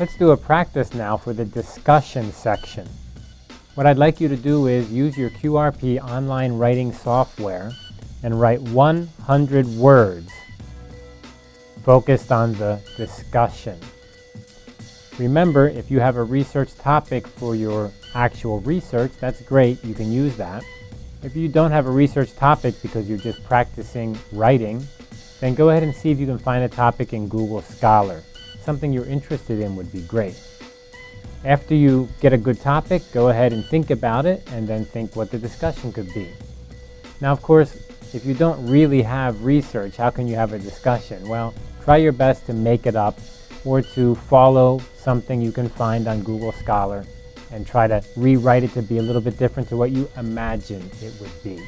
Let's do a practice now for the discussion section. What I'd like you to do is use your QRP online writing software and write 100 words focused on the discussion. Remember, if you have a research topic for your actual research, that's great, you can use that. If you don't have a research topic because you're just practicing writing, then go ahead and see if you can find a topic in Google Scholar. Something you're interested in would be great. After you get a good topic, go ahead and think about it and then think what the discussion could be. Now, of course, if you don't really have research, how can you have a discussion? Well, try your best to make it up or to follow something you can find on Google Scholar and try to rewrite it to be a little bit different to what you imagine it would be.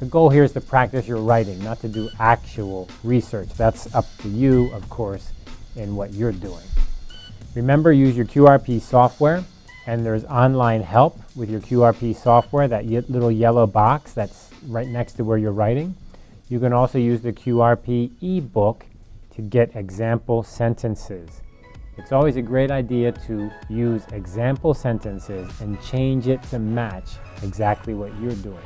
The goal here is to practice your writing, not to do actual research. That's up to you, of course, in what you're doing. Remember, use your QRP software, and there's online help with your QRP software, that little yellow box that's right next to where you're writing. You can also use the QRP ebook to get example sentences. It's always a great idea to use example sentences and change it to match exactly what you're doing.